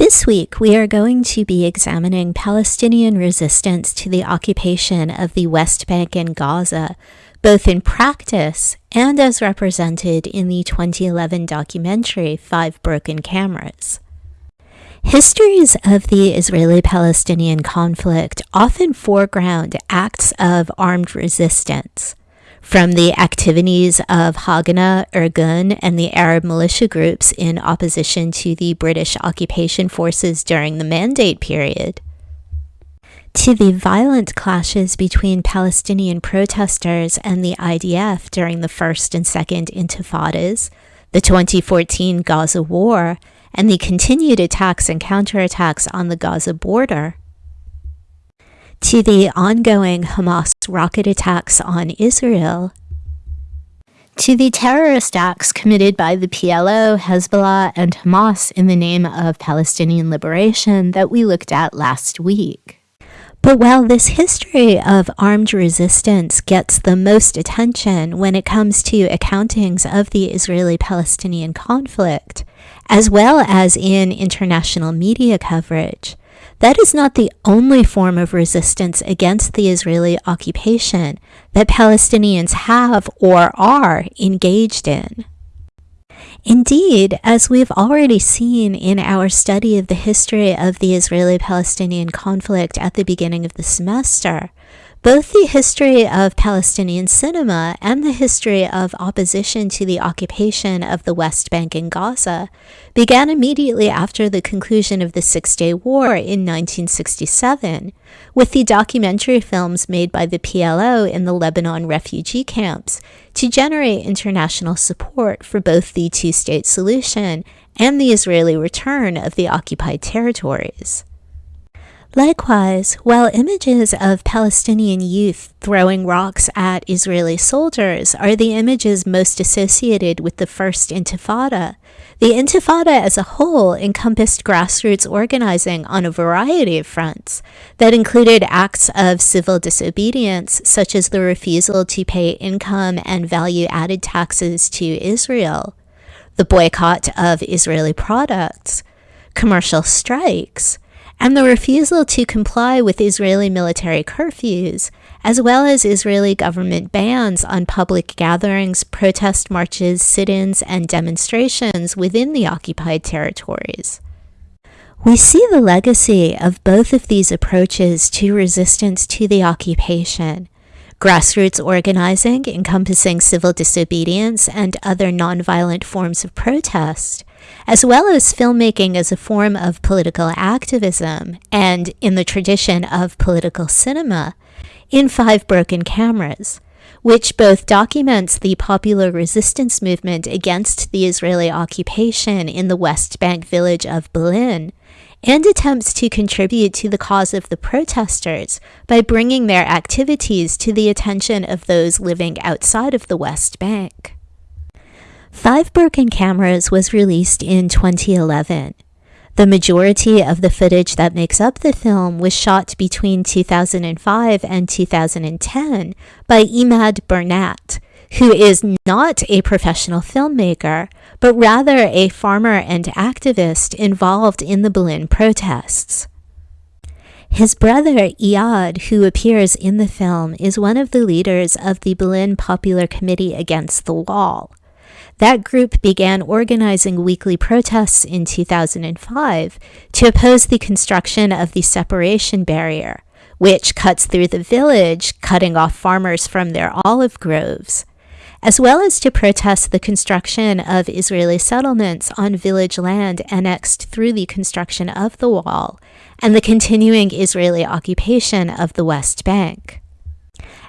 This week, we are going to be examining Palestinian resistance to the occupation of the West Bank and Gaza, both in practice and as represented in the 2011 documentary Five Broken Cameras. Histories of the Israeli Palestinian conflict often foreground acts of armed resistance, from the activities of Haganah, Irgun, and the Arab militia groups in opposition to the British occupation forces during the Mandate period, to the violent clashes between Palestinian protesters and the IDF during the First and Second Intifadas, the 2014 Gaza War, and the continued attacks and counterattacks on the Gaza border, to the ongoing Hamas rocket attacks on Israel, to the terrorist acts committed by the PLO, Hezbollah, and Hamas in the name of Palestinian liberation that we looked at last week. But while this history of armed resistance gets the most attention when it comes to accountings of the Israeli Palestinian conflict, as well as in international media coverage, that is not the only form of resistance against the Israeli occupation that Palestinians have or are engaged in. Indeed, as we've already seen in our study of the history of the Israeli Palestinian conflict at the beginning of the semester, both the history of Palestinian cinema and the history of opposition to the occupation of the West Bank and Gaza began immediately after the conclusion of the Six Day War in 1967, with the documentary films made by the PLO in the Lebanon refugee camps to generate international support for both the two state solution and the Israeli return of the occupied territories. Likewise, while images of Palestinian youth throwing rocks at Israeli soldiers are the images most associated with the First Intifada, the Intifada as a whole encompassed grassroots organizing on a variety of fronts that included acts of civil disobedience, such as the refusal to pay income and value added taxes to Israel, the boycott of Israeli products, commercial strikes, and the refusal to comply with Israeli military curfews, as well as Israeli government bans on public gatherings, protest marches, sit ins, and demonstrations within the occupied territories. We see the legacy of both of these approaches to resistance to the occupation grassroots organizing encompassing civil disobedience and other nonviolent forms of protest, as well as filmmaking as a form of political activism and in the tradition of political cinema, in Five Broken Cameras, which both documents the popular resistance movement against the Israeli occupation in the West Bank village of Bil'in, and attempts to contribute to the cause of the protesters by bringing their activities to the attention of those living outside of the West Bank. Five Broken Cameras was released in 2011. The majority of the footage that makes up the film was shot between 2005 and 2010 by Emad Burnat, who is not a professional filmmaker, but rather a farmer and activist involved in the Bil'in protests. His brother Iyad, who appears in the film, is one of the leaders of the Bil'in Popular Committee Against the Wall. That group began organizing weekly protests in 2005 to oppose the construction of the separation barrier, which cuts through the village, cutting off farmers from their olive groves, as well as to protest the construction of Israeli settlements on village land annexed through the construction of the wall and the continuing Israeli occupation of the West Bank.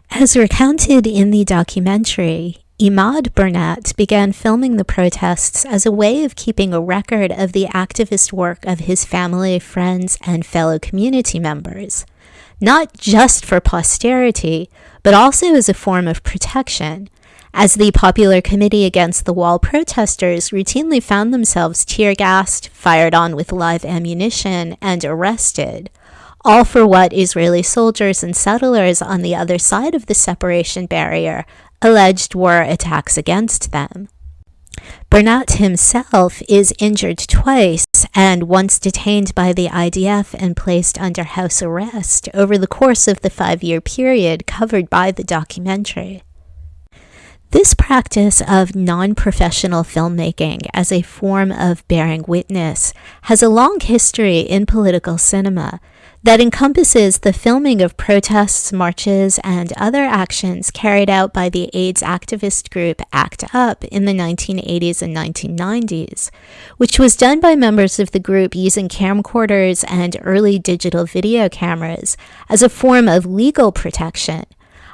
As recounted in the documentary, Emad Burnat began filming the protests as a way of keeping a record of the activist work of his family, friends, and fellow community members, not just for posterity, but also as a form of protection, as the Popular Committee Against the Wall protesters routinely found themselves tear gassed, fired on with live ammunition, and arrested, all for what Israeli soldiers and settlers on the other side of the separation barrier alleged were attacks against them. Burnat himself is injured twice and once detained by the IDF and placed under house arrest over the course of the five year period covered by the documentary. This practice of non professional filmmaking as a form of bearing witness has a long history in political cinema that encompasses the filming of protests, marches, and other actions carried out by the AIDS activist group ACT UP in the 1980s and 1990s, which was done by members of the group using camcorders and early digital video cameras as a form of legal protection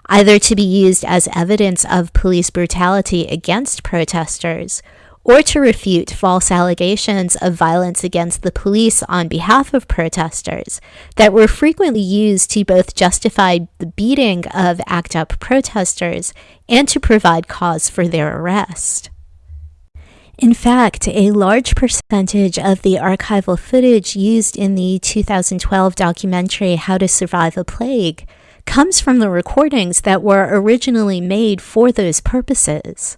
either to be used as evidence of police brutality against protesters or to refute false allegations of violence against the police on behalf of protesters that were frequently used to both justify the beating of ACT UP protesters and to provide cause for their arrest. In fact, a large percentage of the archival footage used in the 2012 documentary How to Survive a Plague comes from the recordings that were originally made for those purposes.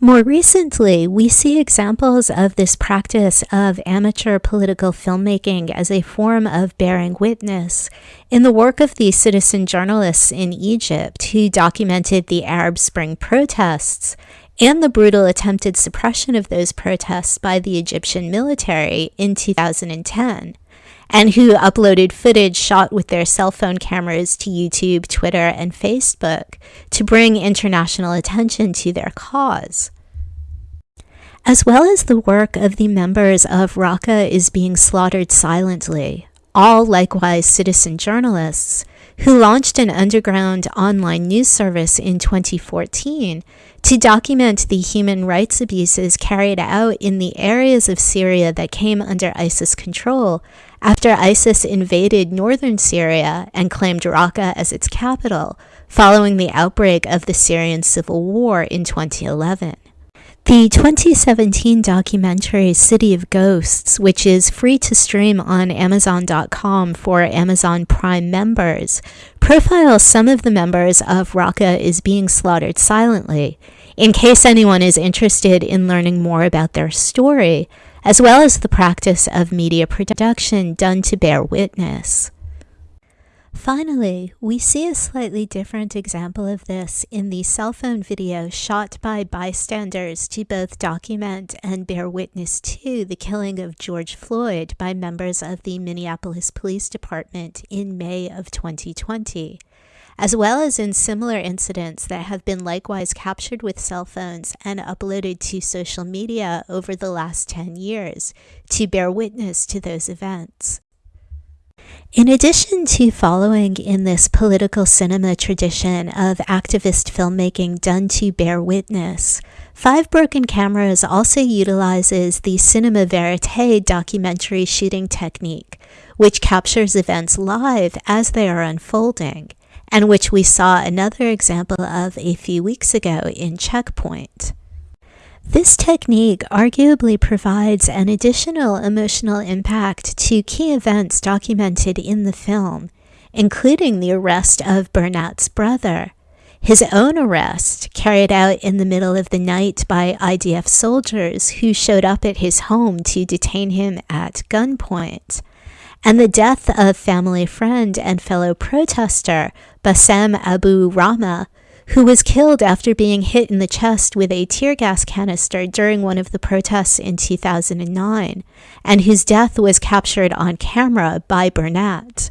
More recently, we see examples of this practice of amateur political filmmaking as a form of bearing witness. In the work of the citizen journalists in Egypt who documented the Arab Spring protests and the brutal attempted suppression of those protests by the Egyptian military in 2010 and who uploaded footage shot with their cell phone cameras to YouTube, Twitter, and Facebook to bring international attention to their cause. As well as the work of the members of Raqqa is being slaughtered silently, all likewise citizen journalists, who launched an underground online news service in 2014 to document the human rights abuses carried out in the areas of Syria that came under ISIS control after ISIS invaded northern Syria and claimed Raqqa as its capital following the outbreak of the Syrian civil war in 2011. The 2017 documentary City of Ghosts, which is free to stream on Amazon.com for Amazon Prime members, profiles some of the members of Raqqa is being slaughtered silently, in case anyone is interested in learning more about their story, as well as the practice of media production done to bear witness. Finally, we see a slightly different example of this in the cell phone video shot by bystanders to both document and bear witness to the killing of George Floyd by members of the Minneapolis Police Department in May of 2020, as well as in similar incidents that have been likewise captured with cell phones and uploaded to social media over the last 10 years to bear witness to those events. In addition to following in this political cinema tradition of activist filmmaking done to bear witness, Five Broken Cameras also utilizes the cinema verite documentary shooting technique, which captures events live as they are unfolding, and which we saw another example of a few weeks ago in Checkpoint. This technique arguably provides an additional emotional impact to key events documented in the film, including the arrest of Burnat's brother, his own arrest, carried out in the middle of the night by IDF soldiers who showed up at his home to detain him at gunpoint, and the death of family friend and fellow protester Bassem Abu Rahmah, who was killed after being hit in the chest with a tear gas canister during one of the protests in 2009, and whose death was captured on camera by Burnat.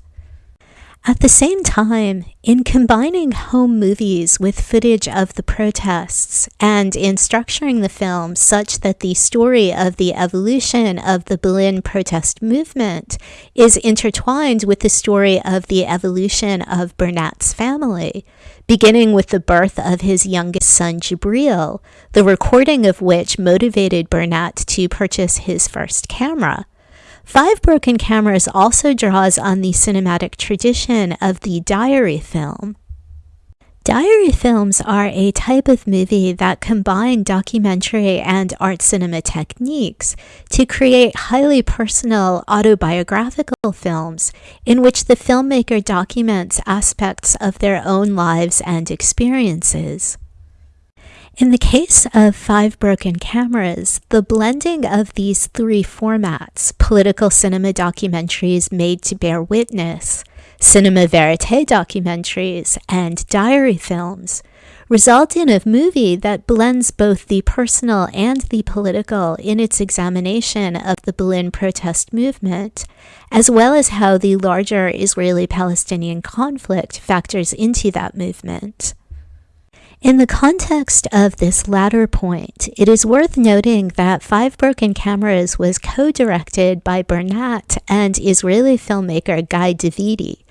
At the same time, in combining home movies with footage of the protests and in structuring the film such that the story of the evolution of the Bil'in protest movement is intertwined with the story of the evolution of Burnat's family, beginning with the birth of his youngest son Jibril, the recording of which motivated Burnat to purchase his first camera. Five Broken Cameras also draws on the cinematic tradition of the diary film. Diary films are a type of movie that combine documentary and art cinema techniques to create highly personal autobiographical films in which the filmmaker documents aspects of their own lives and experiences. In the case of Five Broken Cameras, the blending of these three formats political cinema documentaries made to bear witness, cinema verite documentaries, and diary films result in a movie that blends both the personal and the political in its examination of the Bil'in protest movement, as well as how the larger Israeli Palestinian conflict factors into that movement. In the context of this latter point, it is worth noting that Five Broken Cameras was co-directed by Burnat and Israeli filmmaker Guy Davidi,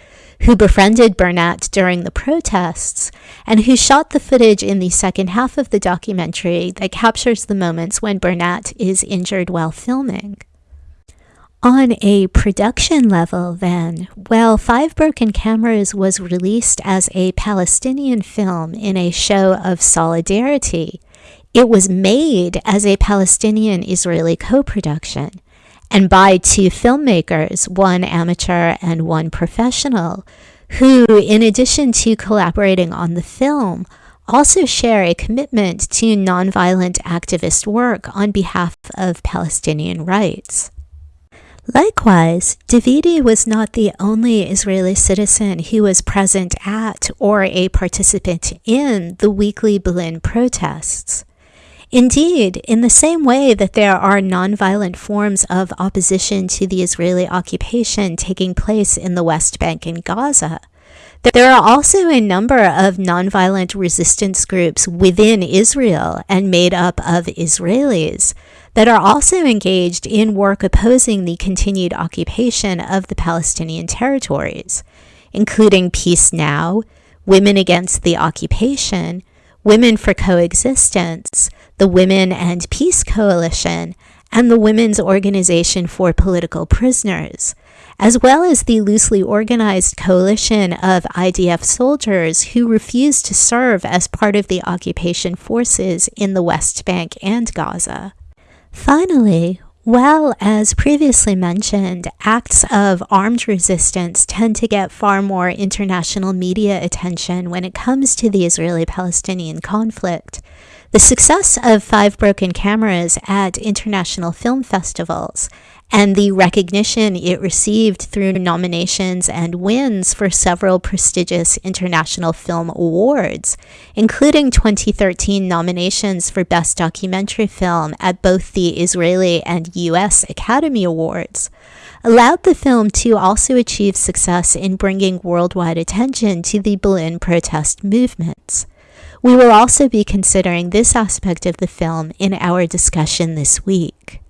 who befriended Burnat during the protests and who shot the footage in the second half of the documentary that captures the moments when Burnat is injured while filming. On a production level, then, well, Five Broken Cameras was released as a Palestinian film in a show of solidarity. It was made as a Palestinian Israeli co production and by two filmmakers, one amateur and one professional, who, in addition to collaborating on the film, also share a commitment to nonviolent activist work on behalf of Palestinian rights. Likewise, Davidi was not the only Israeli citizen who was present at or a participant in the weekly Bil'in protests. Indeed, in the same way that there are nonviolent forms of opposition to the Israeli occupation taking place in the West Bank and Gaza, there are also a number of nonviolent resistance groups within Israel and made up of Israelis that are also engaged in work opposing the continued occupation of the Palestinian territories, including Peace Now, Women Against the Occupation, Women for Coexistence, the Women and Peace Coalition, and the Women's Organization for Political Prisoners, as well as the loosely organized coalition of IDF soldiers who refused to serve as part of the occupation forces in the West Bank and Gaza. Finally, well, as previously mentioned, acts of armed resistance tend to get far more international media attention when it comes to the Israeli Palestinian conflict. The success of Five Broken Cameras at international film festivals and the recognition it received through nominations and wins for several prestigious international film awards, including 2013 nominations for Best Documentary Film at both the Israeli and US Academy Awards, allowed the film to also achieve success in bringing worldwide attention to the Bil'in protest movements. We will also be considering this aspect of the film in our discussion this week.